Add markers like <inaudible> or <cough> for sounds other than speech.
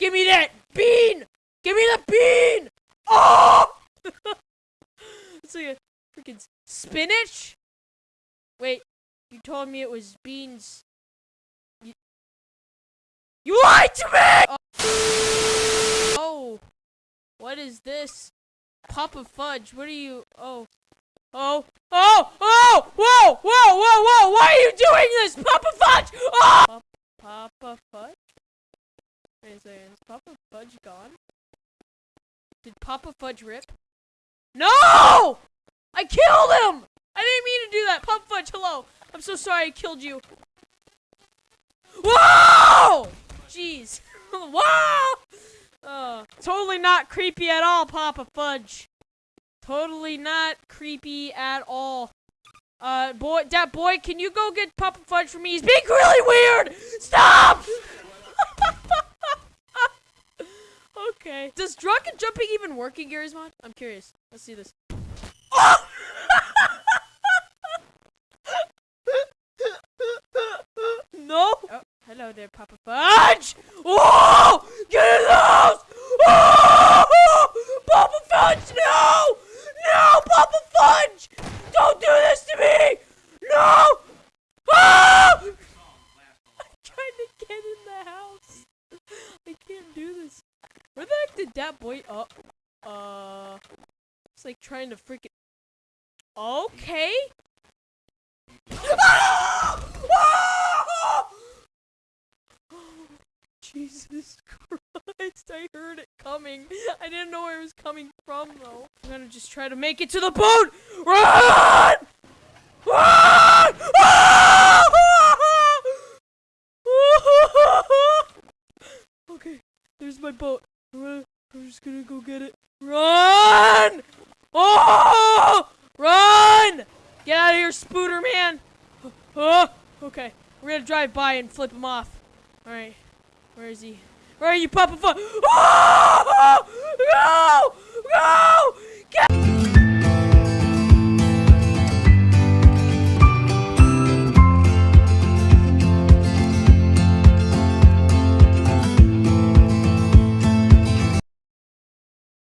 me that bean! Give me the bean! Oh! it's like a freaking spinach? Wait, you told me it was beans. You, you lied to me! Oh. oh. What is this? Pop Papa Fudge, what are you? Oh, oh, oh, whoa, whoa, whoa, whoa, why are you doing this? Papa Fudge! Oh! Papa Fudge? Wait a second, is Papa Fudge gone? Did Papa Fudge rip? No! I killed him! I didn't mean to do that. Papa Fudge, hello. I'm so sorry I killed you. Whoa! Jeez. <laughs> Whoa! Uh, totally not creepy at all, Papa Fudge. Totally not creepy at all. Uh, boy, that boy, can you go get Papa Fudge for me? He's being really weird! Drunken jumping even work in Garry's Mod? I'm curious. Let's see this. Oh! <laughs> no! Oh, hello there, Papa Fudge! Oh! Get in the house! Oh! Papa Fudge, no! No, Papa Fudge! Don't do this to me! No! Ah! I'm trying to get in the house. I can't do this. Where the heck did that boy up? Uh, it's like trying to freaking. Okay. Ah! <laughs> Ah! Jesus Christ, I heard it coming. I didn't know where it was coming from, though. I'm gonna just try to make it to the boat! Run! Run! <laughs> okay, there's my boat. I'm just gonna go get it. Run! Oh! Run! Get out of here, Spooter man! Oh, okay, we're gonna drive by and flip him off. Alright. Where is he? Where are you, Papa? <gasps> Oh! No! Get